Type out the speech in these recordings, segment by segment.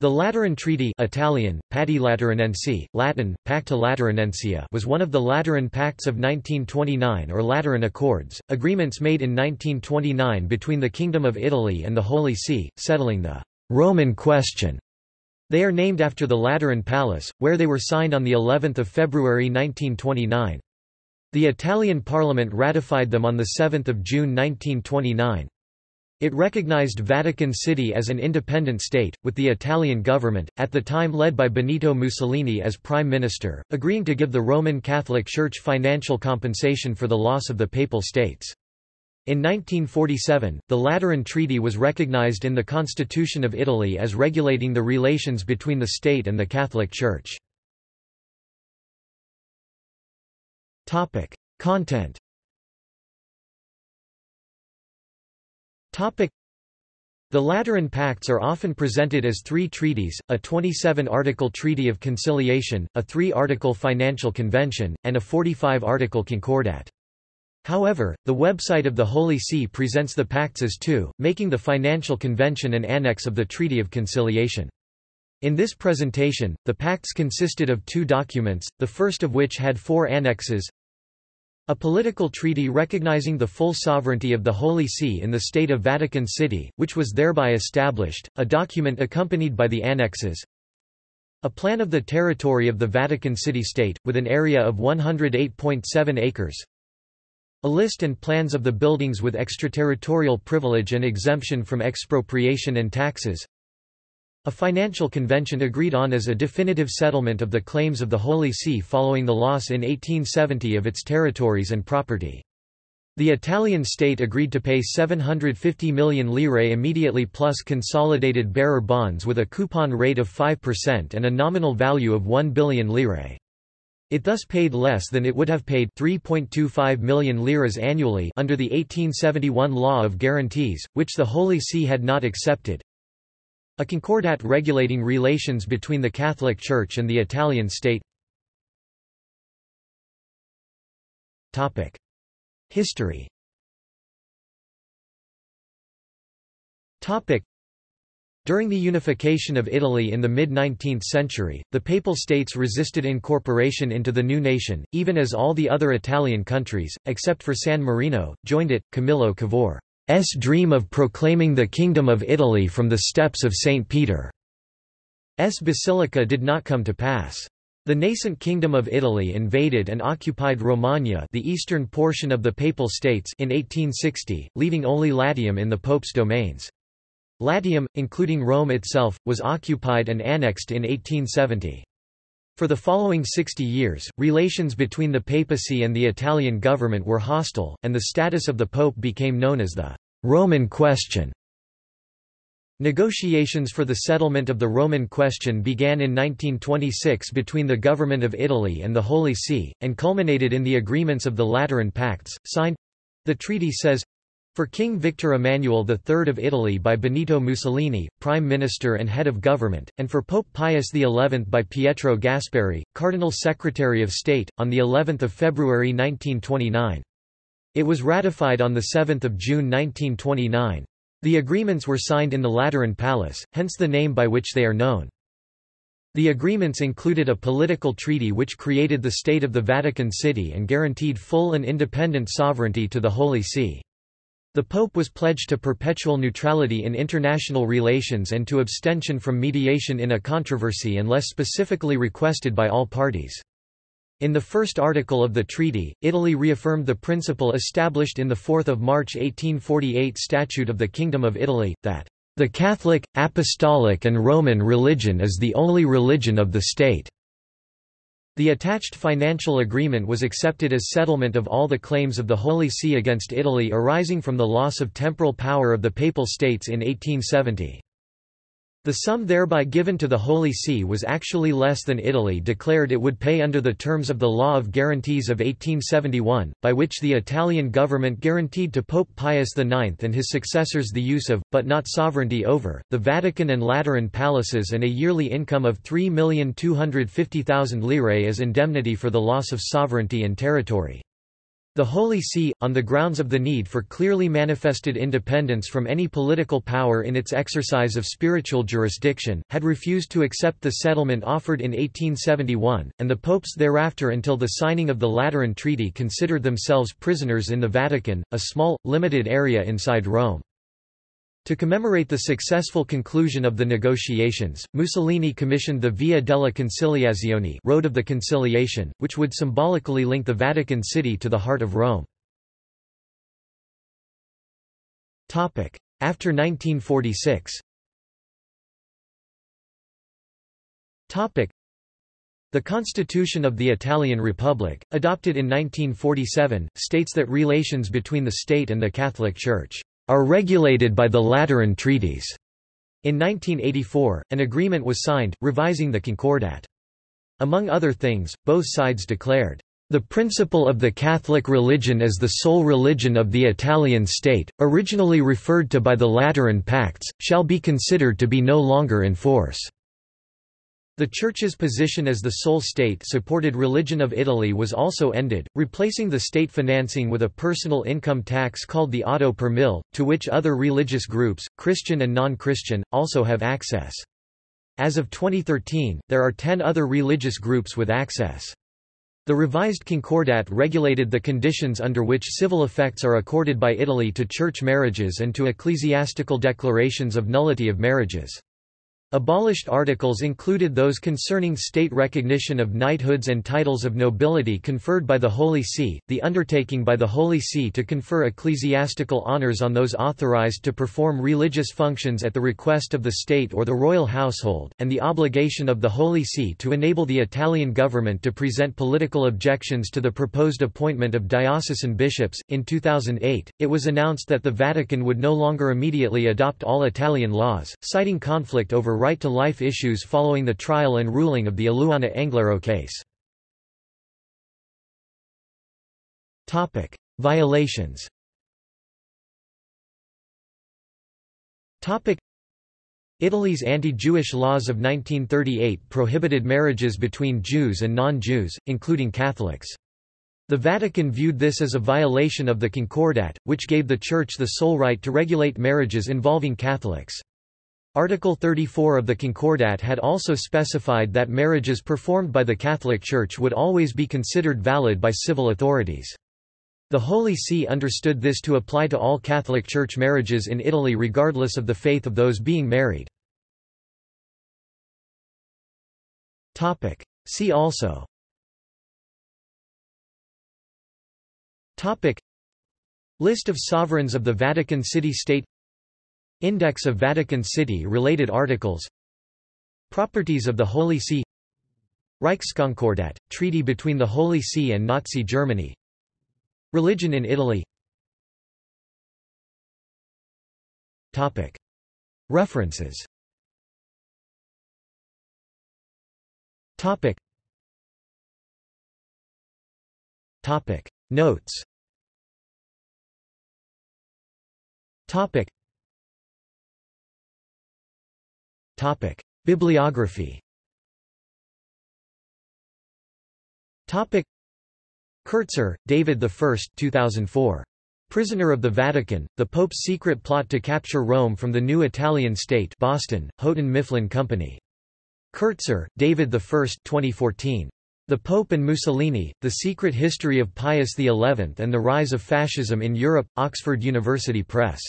The Lateran Treaty Italian, Patti Lateranensi, Latin, Pacta Lateranensia was one of the Lateran Pacts of 1929 or Lateran Accords, agreements made in 1929 between the Kingdom of Italy and the Holy See, settling the «Roman question». They are named after the Lateran Palace, where they were signed on of February 1929. The Italian parliament ratified them on 7 June 1929. It recognized Vatican City as an independent state, with the Italian government, at the time led by Benito Mussolini as prime minister, agreeing to give the Roman Catholic Church financial compensation for the loss of the Papal States. In 1947, the Lateran Treaty was recognized in the Constitution of Italy as regulating the relations between the state and the Catholic Church. Content The Lateran Pacts are often presented as three treaties, a 27-article Treaty of Conciliation, a three-article Financial Convention, and a 45-article Concordat. However, the website of the Holy See presents the pacts as two, making the Financial Convention an annex of the Treaty of Conciliation. In this presentation, the pacts consisted of two documents, the first of which had four annexes, a political treaty recognizing the full sovereignty of the Holy See in the state of Vatican City, which was thereby established, a document accompanied by the annexes, a plan of the territory of the Vatican City-State, with an area of 108.7 acres, a list and plans of the buildings with extraterritorial privilege and exemption from expropriation and taxes, a financial convention agreed on as a definitive settlement of the claims of the Holy See following the loss in 1870 of its territories and property. The Italian state agreed to pay 750 million lire immediately plus consolidated bearer bonds with a coupon rate of 5% and a nominal value of 1 billion lire. It thus paid less than it would have paid 3.25 million liras annually under the 1871 Law of Guarantees, which the Holy See had not accepted. A concordat regulating relations between the Catholic Church and the Italian state. History. During the unification of Italy in the mid-19th century, the Papal States resisted incorporation into the new nation, even as all the other Italian countries, except for San Marino, joined it. Camillo Cavour dream of proclaiming the Kingdom of Italy from the steps of St. Peter's Basilica did not come to pass. The nascent Kingdom of Italy invaded and occupied Romagna the eastern portion of the Papal States in 1860, leaving only Latium in the Pope's domains. Latium, including Rome itself, was occupied and annexed in 1870. For the following 60 years, relations between the papacy and the Italian government were hostile, and the status of the pope became known as the Roman question. Negotiations for the settlement of the Roman question began in 1926 between the Government of Italy and the Holy See, and culminated in the agreements of the Lateran Pacts, signed—the treaty says, for King Victor Emmanuel III of Italy by Benito Mussolini, Prime Minister and Head of Government, and for Pope Pius XI by Pietro Gasparri, Cardinal Secretary of State, on of February 1929. It was ratified on 7 June 1929. The agreements were signed in the Lateran Palace, hence the name by which they are known. The agreements included a political treaty which created the State of the Vatican City and guaranteed full and independent sovereignty to the Holy See. The Pope was pledged to perpetual neutrality in international relations and to abstention from mediation in a controversy unless specifically requested by all parties. In the first article of the treaty, Italy reaffirmed the principle established in the 4 March 1848 Statute of the Kingdom of Italy, that, "...the Catholic, Apostolic and Roman religion is the only religion of the state." The attached financial agreement was accepted as settlement of all the claims of the Holy See against Italy arising from the loss of temporal power of the Papal States in 1870. The sum thereby given to the Holy See was actually less than Italy declared it would pay under the terms of the Law of Guarantees of 1871, by which the Italian government guaranteed to Pope Pius IX and his successors the use of, but not sovereignty over, the Vatican and Lateran palaces and a yearly income of 3,250,000 lire as indemnity for the loss of sovereignty and territory. The Holy See, on the grounds of the need for clearly manifested independence from any political power in its exercise of spiritual jurisdiction, had refused to accept the settlement offered in 1871, and the popes thereafter until the signing of the Lateran Treaty considered themselves prisoners in the Vatican, a small, limited area inside Rome. To commemorate the successful conclusion of the negotiations, Mussolini commissioned the Via della Conciliazione Road of the Conciliation, which would symbolically link the Vatican City to the heart of Rome. After 1946 the Constitution of the Italian Republic, adopted in 1947, states that relations between the state and the Catholic Church are regulated by the Lateran treaties. In 1984, an agreement was signed, revising the Concordat. Among other things, both sides declared, "...the principle of the Catholic religion as the sole religion of the Italian state, originally referred to by the Lateran Pacts, shall be considered to be no longer in force." The Church's position as the sole state-supported religion of Italy was also ended, replacing the state financing with a personal income tax called the otto per mille, to which other religious groups, Christian and non-Christian, also have access. As of 2013, there are ten other religious groups with access. The revised Concordat regulated the conditions under which civil effects are accorded by Italy to church marriages and to ecclesiastical declarations of nullity of marriages. Abolished articles included those concerning state recognition of knighthoods and titles of nobility conferred by the Holy See, the undertaking by the Holy See to confer ecclesiastical honours on those authorized to perform religious functions at the request of the state or the royal household, and the obligation of the Holy See to enable the Italian government to present political objections to the proposed appointment of diocesan bishops. In 2008, it was announced that the Vatican would no longer immediately adopt all Italian laws, citing conflict over right-to-life issues following the trial and ruling of the Eluana Englaro case. Violations Italy's anti-Jewish laws of 1938 prohibited marriages between Jews and non-Jews, including Catholics. The Vatican viewed this as a violation of the Concordat, which gave the Church the sole right to regulate marriages involving Catholics. Article 34 of the Concordat had also specified that marriages performed by the Catholic Church would always be considered valid by civil authorities. The Holy See understood this to apply to all Catholic Church marriages in Italy regardless of the faith of those being married. See also List of sovereigns of the Vatican City-State Index of Vatican City-related articles. Properties of the Holy See. Reichskonkordat, treaty between the Holy See and Nazi Germany. Religion in Italy. References. Topic. Topic. Notes. Topic: Bibliography. Topic: Kertzer, David I 2004. Prisoner of the Vatican, The Pope's Secret Plot to Capture Rome from the New Italian State Boston, Houghton Mifflin Company. Kertzer, David I 2014. The Pope and Mussolini, The Secret History of Pius XI and the Rise of Fascism in Europe, Oxford University Press.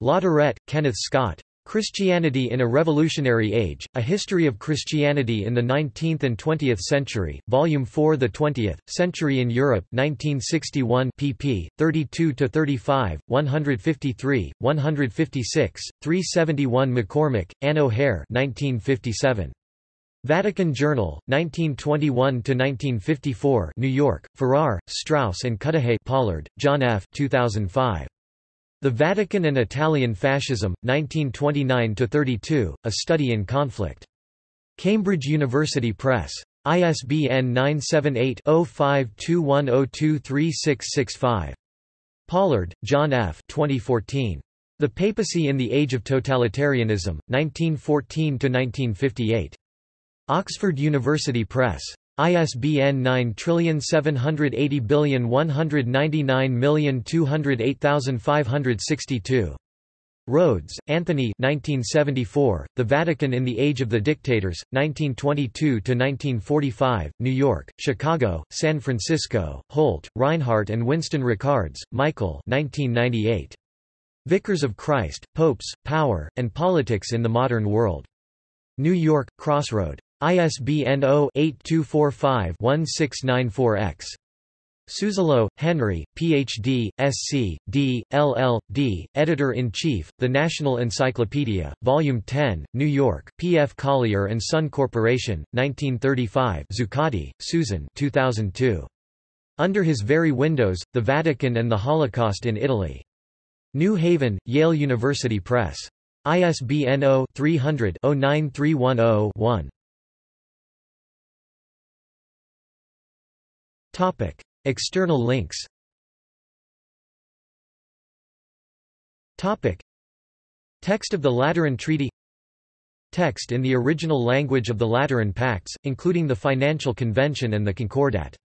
Latourette, Kenneth Scott. Christianity in a Revolutionary Age, A History of Christianity in the Nineteenth and Twentieth Century, Volume 4 The Twentieth, Century in Europe 1961 pp. 32–35, 153, 156, 371 McCormick, Anne O'Hare 1957. Vatican Journal, 1921–1954 New York, Farrar, Straus and Cudahy Pollard, John F. 2005. The Vatican and Italian Fascism, 1929–32, A Study in Conflict. Cambridge University Press. ISBN 978-0521023665. Pollard, John F. 2014. The Papacy in the Age of Totalitarianism, 1914–1958. Oxford University Press. ISBN 9780199208562. Rhodes, Anthony 1974, The Vatican in the Age of the Dictators, 1922–1945, New York, Chicago, San Francisco, Holt, Rinehart and Winston Riccards, Michael 1998. Vicars of Christ, Popes, Power, and Politics in the Modern World. New York, Crossroad. ISBN 0-8245-1694-X. Suzzallo, Henry, Ph.D., Sc., D., LL.D., Editor-in-Chief, The National Encyclopedia, Volume 10, New York, P. F. Collier & Son Corporation, 1935 Zuccotti, Susan 2002. Under His Very Windows, The Vatican and the Holocaust in Italy. New Haven, Yale University Press. ISBN 0-300-09310-1. External links. Text of the Lateran Treaty. Text in the original language of the Lateran Pacts, including the Financial Convention and the Concordat